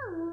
Aww.